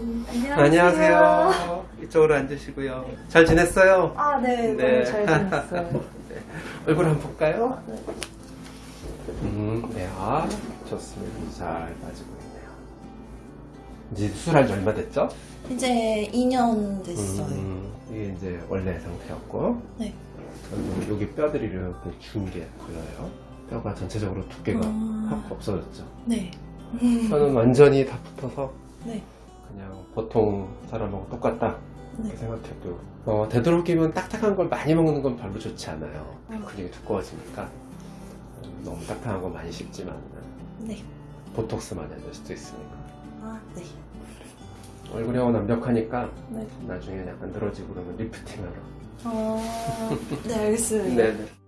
음, 안녕하세요. 이쪽으로 앉으시고요. 잘 지냈어요? 아, 네, 네. 너무 잘 지냈어요. 네. 얼굴 한번 볼까요? 네. 음, 네, 아, 좋습니다. 잘 빠지고 있네요. 이제 수술한 지 얼마 됐죠? 이제 2년 됐어요. 음, 이게 이제 원래 상태였고, 네. 여기 뼈들이 이렇게 준게 보여요. 뼈가 전체적으로 두께가 음. 확 없어졌죠. 네. 뼈는 완전히 다 붙어서 네. 그냥 보통 사람하고 똑같다 네. 생각해도 어, 되도록이면 딱딱한 걸 많이 먹는 건 별로 좋지 않아요. 음. 근육이 두꺼워지니까 음, 너무 딱딱한 거 많이 씹지만 네. 보톡스 많이 될 수도 있으니까 아, 네. 얼굴형은 완벽하니까 네. 나중에 약간 늘어지고 그러면 리프팅하러 어, 네, 알겠습니다. 네네